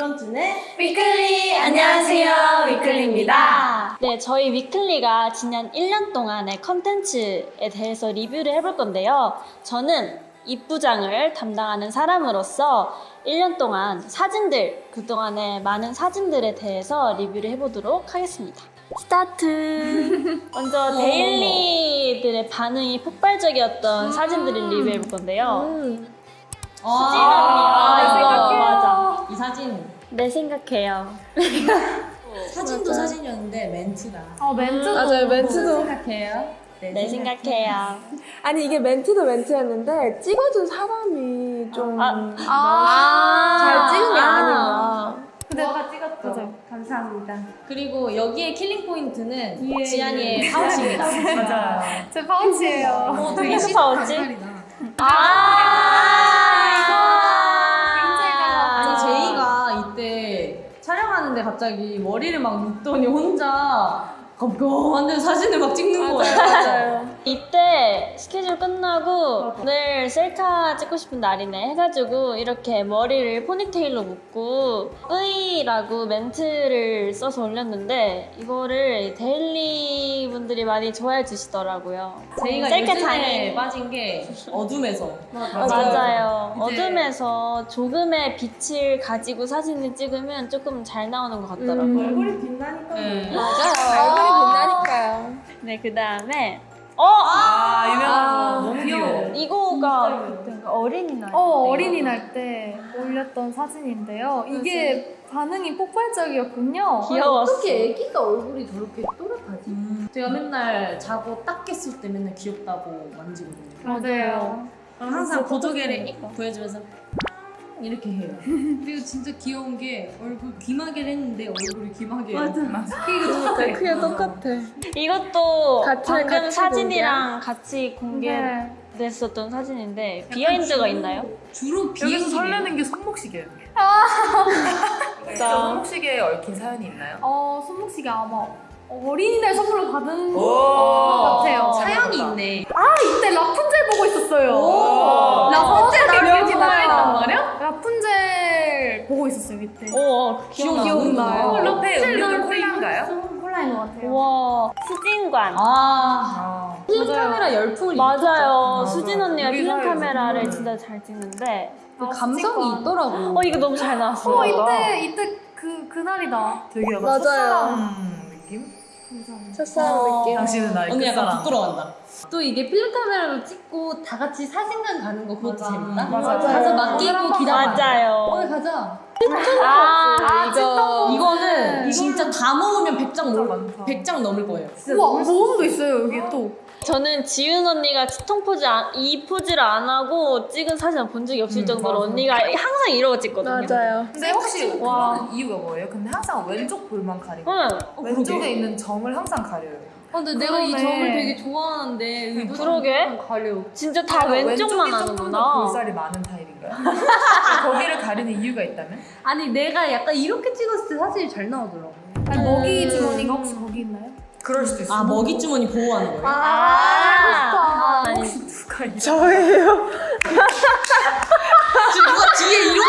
이번 주는 위클리 안녕하세요 위클리입니다. 네, 저희 위클리가 지난 1년 동안의 컨텐츠에 대해서 리뷰를 해볼 건데요. 저는 입부장을 담당하는 사람으로서 1년 동안 사진들, 그동안의 많은 사진들에 대해서 리뷰를 해보도록 하겠습니다. 스타트! 먼저 데일리들의 반응이 폭발적이었던 사진들을 리뷰해볼 건데요. 수진 언니, 아, 내 이거 생각해요. 맞아. 이 사진 네, 생각해요. 사진도 사진이었는데 멘트가 어 멘트도 맞아요, 멘트도. 생각해요? 네, 생각해요. 아니 이게 멘트도 멘트였는데 찍어준 사람이 좀 아, 잘 찍은 게 아. 아닌가. 근데 너가 찍었죠? 맞아요. 감사합니다. 그리고 여기에 killing point는 지안이의 파우치입니다 맞아요. 제 파우치예요. 어, 되게 무슨 시- 파우치? 아, 하는데 갑자기 머리를 막 묶더니 혼자 컴컴한데 사진을 막 찍는 거예요. 맞아요. 이때 스케줄 끝나고 오늘 셀카 찍고 싶은 날이네 해가지고 이렇게 머리를 포니테일로 묶고 으이라고 멘트를 써서 올렸는데 이거를 데일리 분들이 많이 좋아해 주시더라고요. 제이가 셀카 요즘에 장애. 빠진 게 어둠에서 맞아요. 이제- 어둠에서 조금의 빛을 가지고 사진을 찍으면 조금 잘 나오는 것 같더라고요. 음. 빛나니까 네. 맞아요. 얼굴이 빛나니까요. 네, 그 다음에 어! 아 유명한 너무 귀여워. 이거가 그때인가 어린이날 어 때. 어린이날 때 올렸던 사진인데요. 이게 반응이 폭발적이었군요. 귀여웠어. 애기가 얼굴이 저렇게 또렷하지? 제가 맨날 자고 딱 깼을 때 맨날 귀엽다고 만지거든요. 맞아요. 그럼 항상 보조개를 익 보여주면서 이렇게 해요. 그리고 진짜 귀여운 게 얼굴 귀마개를 했는데 얼굴이 귀마개예요. 맞아. 그러니까 크게 똑같아. 이것도 같이- 방금 같이 사진이랑 같이 네. 공개됐었던 사진인데 비하인드가 있나요? 주로 여기서 비행기 설레는 게 손목시계예요. 진짜. 손목시계에 얽힌 사연이 있나요? 어 손목시계 아마 어린이날 선물로 받은 오. 것 같아요. 사연이 있네. 아 이때 라푼젤 보고 있었어요. 오. 라푼젤 기억이 기억이 나요. 났단 말이야? 라푼젤 오, 어, 기억나. 기억나요. 어, 옆에 음료는 콜라인가요? 콜라인 것 같아요. 우와, 수진관. 아. 아. 필름 카메라 열풍이 맞아요. 맞아. 수진 언니가 필름 카메라를 정말. 진짜 잘 찍는데. 그 감성이 있더라고. 어, 이거 너무 잘 나왔어요. 어 이때 이때 그 그날이다. 되게 약간 맞아요. 첫사랑 느낌? 첫사랑 느낌. 당신은 나의 언니 약간. 부끄러워한다. 또 이게 필름 카메라로 찍고 다 같이 사진관 가는 거 그것도 재밌다? 맞아요. 가서 맡기고 기다려. 맞아요. 오늘 가자. 아, 이거 이거는 진짜 다 모으면 100장 진짜 넘 많다. 100장 넘을 거예요. 우와 모험도 있어요 여기 또. 저는 지윤 언니가 치통 포즈 안- 이 포즈를 안 하고 찍은 사진을 본 적이 없을 음, 정도로 맞아. 언니가 항상 이러고 찍거든요. 맞아요. 근데 혹시 와. 이유가 뭐예요? 근데 항상 왼쪽 볼만 가리고 응, 왼쪽에 있는 점을 항상 가려요. 어, 근데 내가 이 그러네. 점을 되게 좋아하는데 의도적으로 그러게. 가려. 진짜 다 그러니까 왼쪽만 하는구나. 볼살이 많은 타입 거기를 가리는 이유가 있다면? 아니 내가 약간 이렇게 찍었을 때 사진이 잘 나오더라고. 아니 먹이 주머니가 혹시 거기 있나요? 그럴 수도 있어. 아 먹이 주머니 보호하는 거예요? 아, 아니, 누가 이 저예요. 지금 누가 뒤에 이러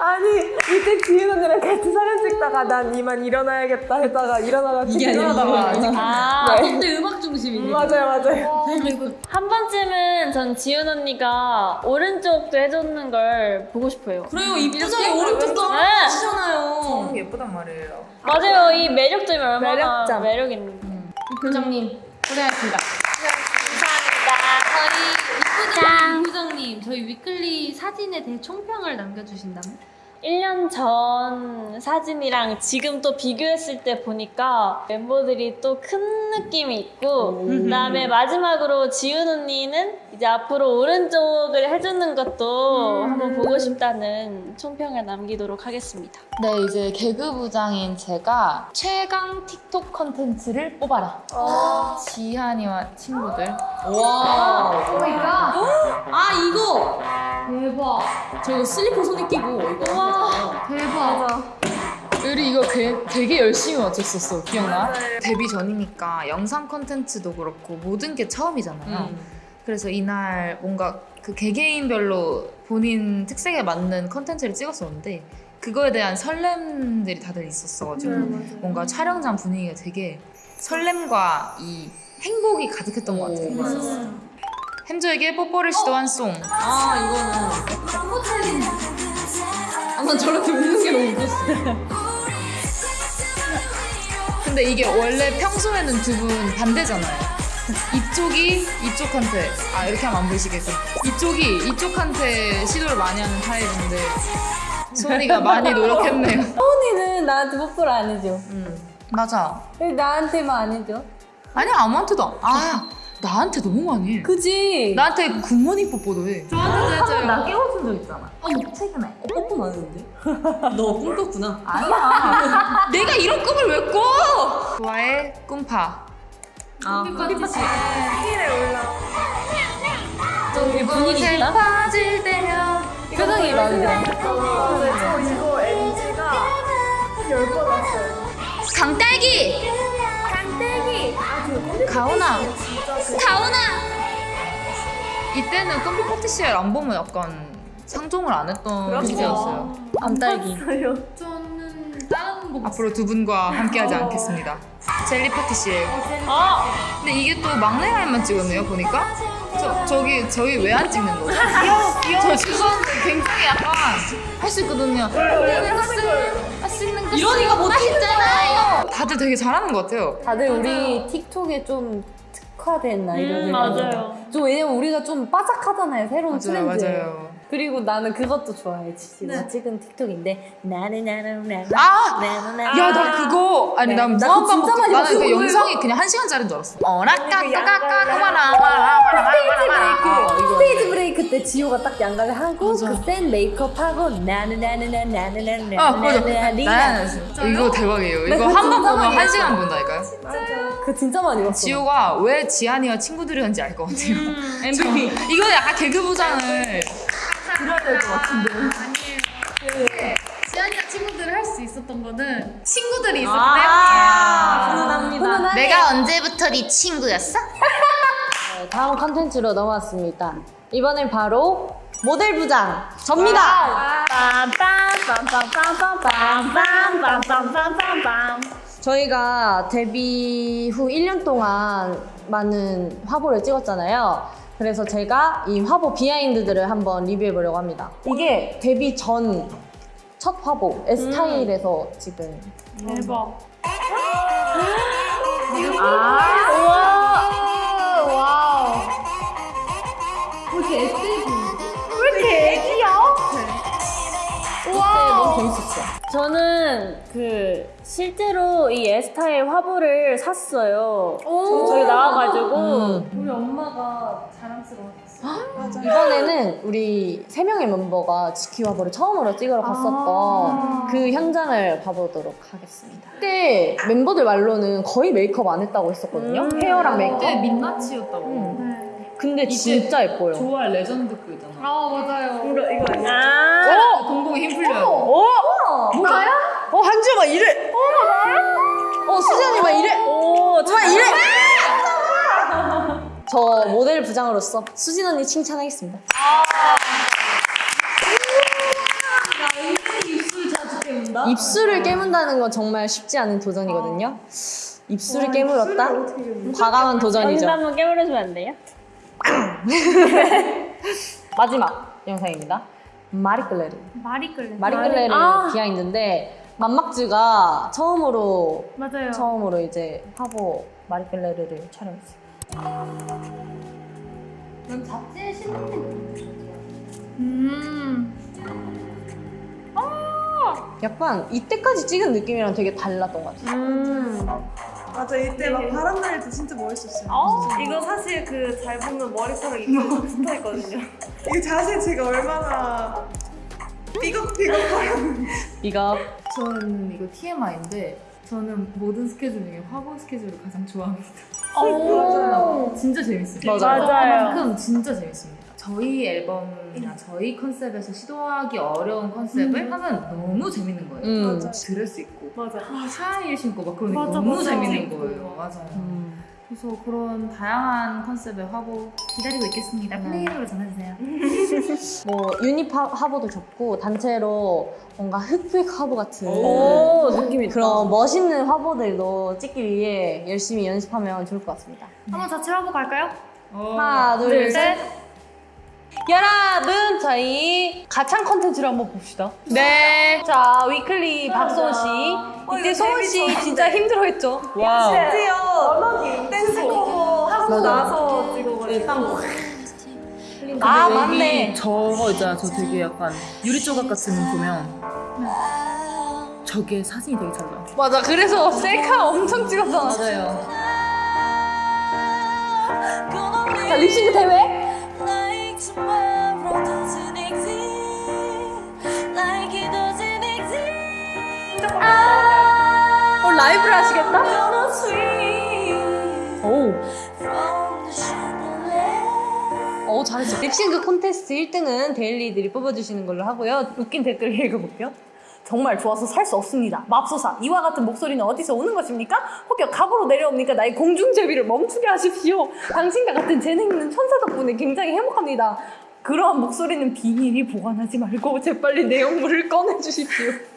아니 이때 지은 언니랑 같이 찍다가 난 이만 일어나야겠다 했다가 일어나다 이게 일어나다가 이거구나. 아, 근데 음악 중심이네. 맞아요 맞아요. 와한 번쯤은 전 지윤 언니가 오른쪽도 해줬는 걸 보고 싶어요. 그래요 입부장이 오른쪽도 네. 하시잖아요. 저는 예쁘단 말이에요. 맞아요. 이 매력점이 얼마나 매력점. 매력 있는데. 부장님 고생하셨습니다. 감사합니다. 저희 이부장, 이부장님 저희 위클리 사진에 대해 총평을 남겨주신다면? 1년 전 사진이랑 지금 또 비교했을 때 보니까 멤버들이 또 큰 느낌이 있고 그다음에 마지막으로 지훈 언니는 이제 앞으로 오른쪽을 해주는 것도 한번 보고 싶다는 총평을 남기도록 하겠습니다. 네, 이제 개그부장인 제가 최강 틱톡 컨텐츠를 뽑아라. 지한이와 친구들. 와. oh my god 아 이거 대박 저 이거 슬리퍼 손에 끼고 이거 와. 대박. 우리 이거 되- 되게 열심히 맞췄었어. 기억나? 데뷔 전이니까 영상 컨텐츠도 그렇고 모든 게 처음이잖아요. 음. 그래서 이날 뭔가 그 개개인별로 본인 특색에 맞는 컨텐츠를 찍었었는데 그거에 대한 설렘들이 다들 있었어가지고 뭔가 촬영장 분위기가 되게 설렘과 이 행복이 가득했던 것 같아요. 햄저에게 뽀뽀를 시도한 송. 아 이거는 아 난 저렇게 웃는 게 너무 웃겼어 근데 이게 원래 평소에는 두 분 반대잖아요. 이쪽이 이쪽한테 아 이렇게 하면 안 보이시겠죠? 이쪽이 이쪽한테 시도를 많이 하는 타입인데 소은이가 많이 노력했네요. 언니는 나한테 뽀뽀를 안 해줘. 맞아. 왜 나한테만 안 해줘? 아니야 아무한테도 안- 아 나한테 너무 많이 해. 그지? 나한테 굿모닝 뽀뽀도 해. 나 깨워준 적 있잖아 어머 최근에 어, 뽀뽀 나는데? 너 꿈꿨구나 아니야. 내가 이런 꿈을 왜 꿔? 좋아해 꿈파. 아 커피파티 우리 분위기 있다? 빠질 때면 표정이. 저 이거 NG가 한 10번 왔어요. 강딸기. 아, 그그 가오나. 이때는 컴퓨터 파티시엘 안 보면 약간 상종을 안 했던 시기였어요. 암딸기. 저는 다른 거 앞으로 두 분과 함께하지 않겠습니다. 젤리 파티시엘. 아, 근데 이게 또 막내 라인만 찍었네요 보니까. 저 저기 저희 왜 안 찍는 거죠? 귀여워 귀여워. 저 죄송한데 굉장히 약간 할 수 있거든요. 할수 있는 거 이러니까 못하겠잖아요 다들 되게 잘하는 것 같아요. 다들 우리 틱톡에 좀 특화된 아이돌들. 음, 맞아요. 좀 왜냐면 우리가 좀 빠삭하잖아요. 새로운 맞아요 트렌드. 맞아요. 그리고 나는 그것도 좋아해. 지금 찍은 틱톡인데 나는 나는 나는 아! 나는 야나 그거 아니 네. 난나 무한반복 진짜 많이 나는 봤어. 그 영상이 그냥 한 시간짜리인 줄 알았어. 스테이지 브레이크 스테이지 브레이크 때 지효가 딱 양갈래 하고 그센 메이크업 하고 나는 나는 나는 나는 나는 아 맞아. 나는 이거 대박이에요. 나 이거 그거 한 번 진짜 보면 많이 한 시간 본다니까요. 그 진짜 많이 봤어. 지호가 왜 지한이와 친구들이었는지 알 것 같아요. MVP. 이거 약간 개그 부장을 지안이랑 친구들을 할 수 있었던 거는 친구들이 있었기 아, 때문이에요. 훈훈하네. 내가 언제부터 네 친구였어? 네, 다음 컨텐츠로 넘어왔습니다. 이번엔 바로 모델 부장 접니다. 저희가 데뷔 후 1년 동안 많은 화보를 찍었잖아요. 그래서 제가 이 화보 비하인드들을 한번 리뷰해 보려고 합니다. 이게 데뷔 전 첫 화보 에스타일에서 찍은 대박. 그때 너무 재밌었어요. 저는 그 실제로 이 에스타일 화보를 샀어요. 저기 나와가지고. 우리 엄마가 자랑스러웠어. 이번에는 우리 세 명의 멤버가 지키 화보를 처음으로 찍으러 갔었던 그 현장을 봐보도록 하겠습니다. 그때 멤버들 말로는 거의 메이크업 안 했다고 했었거든요. 헤어랑 메이크업. 그때 민낯이었다고 음. 근데 진짜 예뻐요. 좋아할 레전드 그 있잖아 아 맞아요. 이거 아니야? 동공이 힘 풀려요 어, 한주 막 이래. 어, 나요? 어, 수진이 막 저 모델 부장으로서 수진 언니 칭찬하겠습니다. 입술을 깨문다는 건 정말 쉽지 않은 도전이거든요. 입술을 깨물었다? 과감한 도전이죠. 한번 깨물어주면 안 돼요? 마지막 영상입니다. 마리끌레르. 말이 끌려. 마리끌레르 비하인드인데 맘막즈가 처음으로 맞아요. 처음으로 이제 화보 마리끌레르를 촬영했어요. 난 잡지에 실리는 음. 약간 이때까지 찍은 느낌이랑 되게 달랐던 것 같아요. 맞아, 이때 막 바람 날 때 진짜 멋있었어요. 이거 사실 그 잘 보면 머리카락 이거 붙어 있거든요. 이 자세 제가 얼마나 삐걱삐걱하고 이거 저는 이거 TMI인데 저는 모든 스케줄 중에 화보 스케줄을 가장 좋아합니다. 진짜 재밌어요. 맞아요. 그만큼 진짜 재밌습니다. 저희 앨범이나 저희 컨셉에서 시도하기 어려운 컨셉을 하면 너무 재밌는 거예요. 음. 드레스 입고 맞아. 아, 샤이를 신고 막 그러니까 맞아, 너무 맞아. 재밌는 거예요. 맞아요. 음. 그래서 그런 다양한 컨셉의 화보 기다리고 있겠습니다. 플레이엠으로 전해주세요. 뭐 유닛 화- 화보도 좋고 단체로 뭔가 흑백 화보 같은 오, 느낌 있다. 그런 멋있는 화보들도 찍기 위해 열심히 연습하면 좋을 것 같습니다. 한번 자체 화보 갈까요? 하나, 둘, 셋. 여러분, 저희 가창 컨텐츠를 한번 봅시다. 네. 자, 위클리 박소은 씨. 이때 소은 씨 진짜 힘들어했죠. 와우. 심지어 댄스 커버 하고 나서 찍어가지고 아, 근데 맞네. 저거 있잖아. 저 되게 약간 유리 조각 같은 거 보면 저게 사진이 되게 잘 나와. 맞아. 그래서 셀카 엄청 찍었잖아. 맞아요. 자, 립싱크 대회. 라이브를 하시겠다? 오. 어, 잘했어. 립싱크 콘테스트 1등은 데일리들이 뽑아주시는 걸로 하고요. 웃긴 댓글 읽어볼게요. 정말 좋아서 살 수 없습니다. 맙소사, 이와 같은 목소리는 어디서 오는 것입니까? 혹여 갑으로 내려옵니까? 나의 공중제비를 멈추게 하십시오. 당신과 같은 재능 있는 천사 덕분에 굉장히 행복합니다. 그러한 목소리는 비밀이 보관하지 말고 재빨리 내용물을 꺼내주십시오.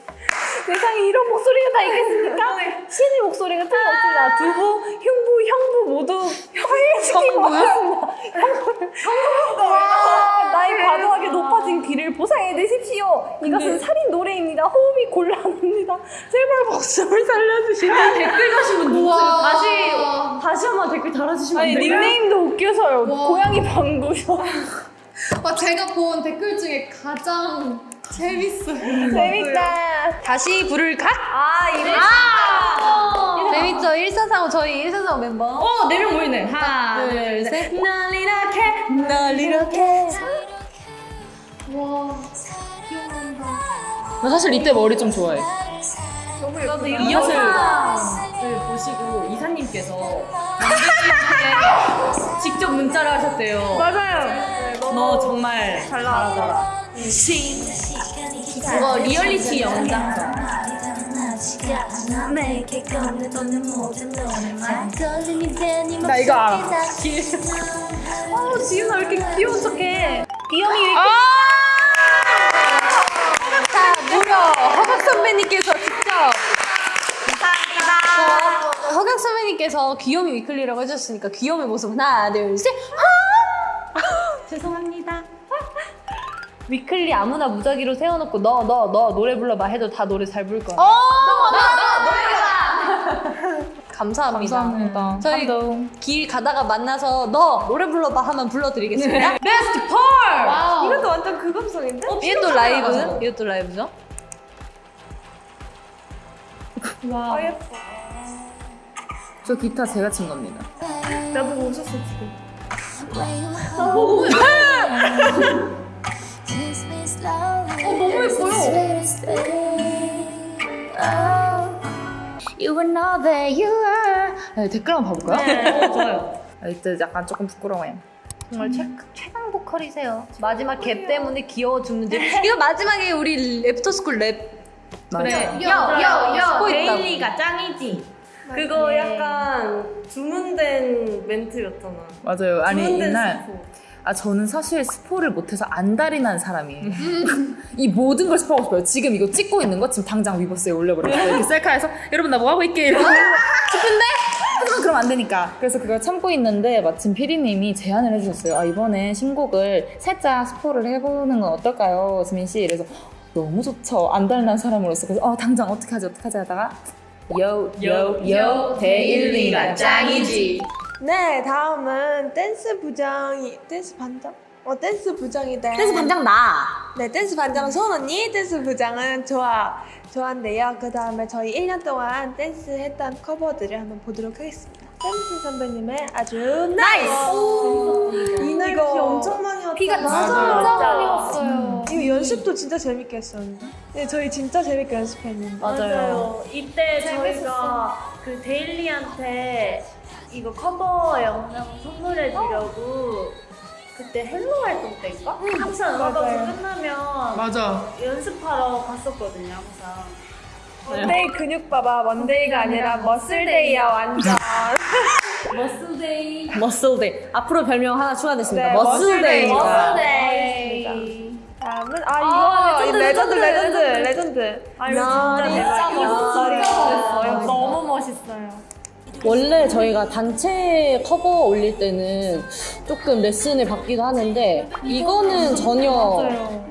세상에 이런 목소리가 다 있겠습니까? 신의 목소리가 틀림없습니다. 두부, 흉부, 형부 모두 화해시키고 왔습니다. 나의 과도하게 높아진 귀를 보상해 내십시오. 이것은 살인 노래입니다. 호흡이 곤란합니다. 제발 목숨을 살려주시면 댓글 분 누구세요? 다시 다시 한번 댓글 달아주시면 아니 닉네임도 웃겨서요. 고양이 방구요. 아, 제가 본 댓글 중에 가장 재밌어요. 재밌다. 다시 부를까? 아, 이래. 아! 재밌죠? 1445 저희 1445 멤버. 어, 네명 모이네. 하나, 둘, 셋. 널 이렇게 널 이렇게 나 사실 이때 머리 좀 좋아해. 이 영상을 보시고 이사님께서 직접 문자를 하셨대요. 맞아요. 너 정말 잘 나왔더라. 그거 리얼리티 연장선. 나 이거 알아. 어, 지윤아 왜 이렇게 귀여운 척해? 귀염이 왜 이렇게 자, 무려 허각 선배님께서 직접 감사합니다. 허각 선배님께서 귀요미 위클리라고 해주셨으니까 귀요미 모습 하나, 둘, 셋. 아! 죄송합니다. 위클리 아무나 무작위로 세워놓고 너 너 너 노래 불러봐 해도 다 노래 잘 부를 거야. 어, 감사합니다. 감사합니다. 저희 길 가다가 만나서 너 노래 불러봐 하면 불러드리겠습니다. 베스트 펄! 이것도 완전 그 감성인데? 이것도 라이브? 이것도 라이브죠? 아 예뻐. 저 기타 제가 친 겁니다. 나보고 웃었어 지금. 어, 너무해. 네, 댓글 한번 봐볼까요? 어, 좋아요. 아, 이때 약간 조금 부끄러워요. 정말 최, 최강 보컬이세요. 마지막 갭 때문에 귀여워 죽는지. 이거 마지막에 우리 애프터스쿨 랩. 그래. 여, 데일리가 짱이지. 그거 약간 주문된 멘트였잖아. 맞아요. 아니 스포. 아 저는 사실 스포를 못해서 안달이 난 사람이에요. 이 모든 걸 스포하고 싶어요. 지금 이거 찍고 있는 거 지금 당장 위버스에 올려버렸어요. 이렇게 셀카에서 여러분 나 뭐 하고 있게 이러고 싶은데 하지만 그럼 안 되니까. 그래서 그걸 참고 있는데 마침 PD님이 제안을 해주셨어요. 아 이번에 신곡을 살짝 스포를 해보는 건 어떨까요, 지민 씨? 그래서 너무 좋죠. 안달 난 사람으로서 그래서 어 당장 어떻게 하지 어떻게 하지 하다가 요요요 데일리가 짱이지. 네, 다음은 댄스 부장이 댄스 반장? 어, 댄스 부장이다. 댄스 반장 나. 네, 댄스 반장은 소은 언니, 댄스 부장은 좋아, 좋아한데요. 그 다음에 저희 1년 동안 댄스 했던 커버들을 한번 보도록 하겠습니다. 댄스 선배님의 아주 nice! 이날 비 엄청 많이 왔다. 비가 진짜 많이 왔어요. 이거 연습도 진짜 재밌게 했었는데. 네, 저희 진짜 재밌게 연습했는데. 맞아요. 이때 저희가 그 데일리한테 이거 커버 영상 선물해 주려고 그때 Hello 활동 때인가? 항상 음악방송 끝나면 맞아. 연습하러 갔었거든요, 항상. 먼데이 근육 봐봐. 먼데이가 아니라 머슬데이야, 완전. 머슬데이. 머슬데이. 앞으로 별명 하나 추가됐습니다. 네, 머슬데이입니다. 머슬데이. 다음은 아 이거 레전드 레전드 레전드. 아 이거 진짜. 멋있어요. 너무 멋있어요. 원래 저희가 단체 커버 올릴 때는 조금 레슨을 받기도 하는데 이거는 전혀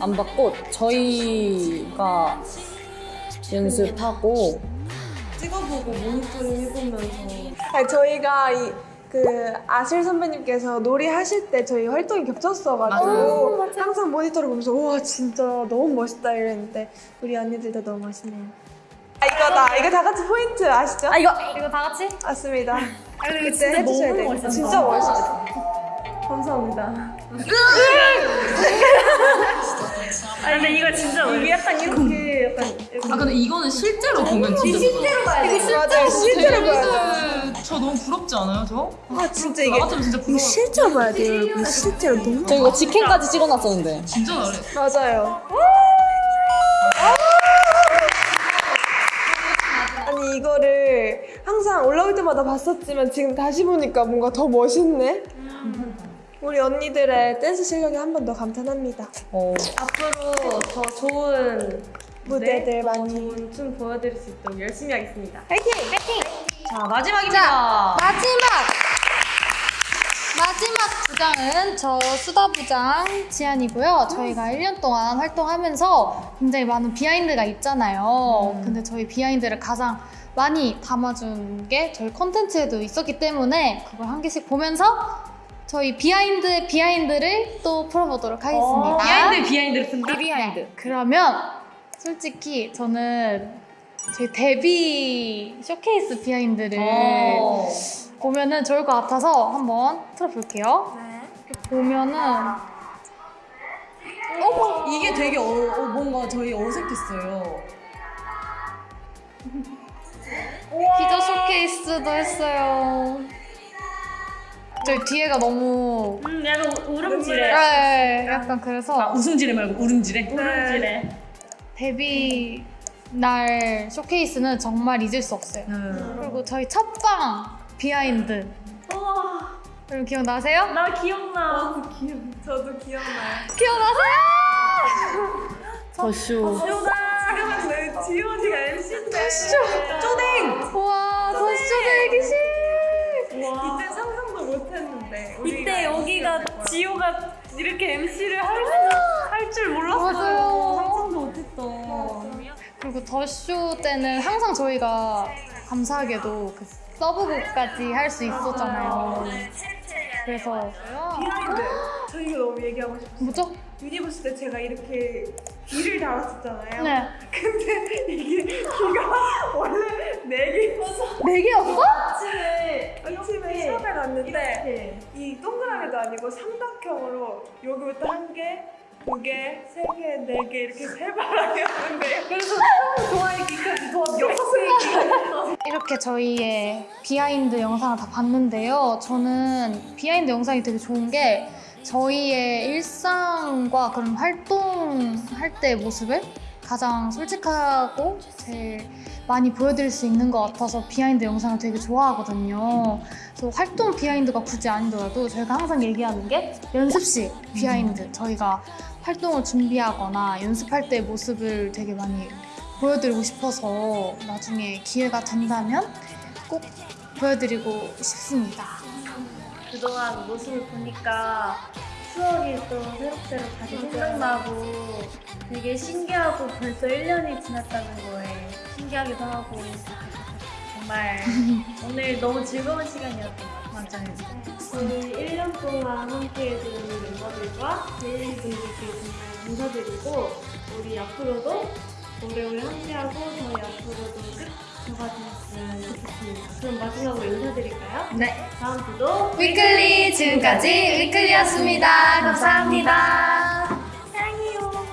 안 받고 저희가 연습하고 찍어보고 모니터링 해보면서. 아니, 저희가 이, 그 아실 선배님께서 놀이 하실 때 저희 활동이 겹쳤어가지고 항상 모니터를 보면서 우와 진짜 너무 멋있다 이랬는데 우리 언니들도 너무 멋있네요. 아 이거다 이거 다 같이 포인트 아시죠? 아 이거 이거 다 같이? 맞습니다. 그때 진짜 해주셔야 너무 돼요. 멋있었어. 진짜 멋있었어. 감사합니다. 아 근데 이거 진짜 이게 약간 이렇게 약간 아 근데 이거는 실제로 보면 진짜 실제로 맞아요 실제로 봐야 돼요. 저 너무 부럽지 않아요 저? 아 진짜 이게 나 같으면 진짜 이거 부러워 실제로 봐야 돼요 여러분 실제로 너무 저 이거 직캠까지 찍어놨었는데 진짜 잘해 맞아요. 때마다 봤었지만 지금 다시 보니까 뭔가 더 멋있네. 우리 언니들의 댄스 실력이 한번 더 감탄합니다. 어, 앞으로 더 좋은 무대들 더 많이. 좋은 춤 보여드릴 수 있도록 열심히 하겠습니다. 파이팅! 자, 마지막입니다. 마지막 마지막 부장은 저 수다 부장 지한이고요. 저희가 1년 동안 활동하면서 굉장히 많은 behind가 있잖아요. 근데 저희 behind를 가장 많이 담아준 게 저희 콘텐츠에도 있었기 때문에 그걸 한 개씩 보면서 저희 behind의 behind를 또 풀어보도록 하겠습니다. behind behind를 쓴다. behind 그러면 솔직히 저는 저희 데뷔 쇼케이스 behind를 어. 보면은 좋을 것 같아서 한번 틀어볼게요. 보면은 이게 되게 어, 어, 뭔가 저희 어색했어요. 기자 쇼케이스도 했어요. 저희 뒤에가 너무 음 약간 울음지뢰. 네, 약간 아, 그래서 웃음지뢰 말고 울음지뢰. 울음지뢰. 데뷔 날 쇼케이스는 정말 잊을 수 없어요. 음. 그리고 저희 첫방 behind 우와 여러분 기억나세요? 나 기억나. 저도 기억나요. 기억나세요? 더쇼 지금은 왜 지한이가 MC인데 쪼댕! 우와 더쇼 대기실! 이때 상상도 못했는데 이때 여기가 지한이가 이렇게 MC를 할 줄 몰랐어요. 맞아요. 상상도 못했다. 그리고 더 쇼 때는 항상 저희가 감사하게도 그 서브곡까지 할 수 있었잖아요. 그래서 behind 저 이거 너무 얘기하고 싶어요. 뭐죠? 유니버스 때 제가 이렇게 귀를 달았었잖아요. 네. 근데 이게 귀가 원래 네 개였어. 네 개였어? 아침에 아침에 시험에 갔는데 이 동그라미도 아니고 삼각형으로 여기부터 한 개, 두 개, 세 개, 네 개 이렇게 세 바람이었는데 그래서 좋아하기까지 도와 여섯 개 이렇게 저희의 비하인드 영상을 다 봤는데요. 저는 비하인드 영상이 되게 좋은 게 저희의 일상과 그런 활동할 때 모습을 가장 솔직하고 제일 많이 보여드릴 수 있는 것 같아서 비하인드 영상을 되게 좋아하거든요. 그래서 활동 비하인드가 굳이 아니더라도 저희가 항상 얘기하는 게 연습실 비하인드. 저희가 활동을 준비하거나 연습할 때 모습을 되게 많이 보여드리고 싶어서 나중에 기회가 된다면 꼭 보여드리고 싶습니다. 그동안 모습을 보니까 추억이 또 새록새록 다시 생각나고 되게 신기하고 벌써 1년이 지났다는 거에 신기하기도 하고 정말 오늘 너무 즐거운 시간이었던 것 같아요. 저희 1년 동안 함께해준 멤버들과 제일분들께 정말 감사드리고 우리 앞으로도 오래오래 함께하고 저희 앞으로도 끝 두 가지 말씀을 듣겠습니다. 그럼 마지막으로 인사드릴까요? 네. 다음 주도 위클리! 지금까지 위클리였습니다. 감사합니다. 사랑해요.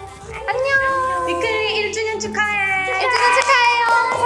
안녕. 위클리 1주년 축하해. 1주년 축하해요.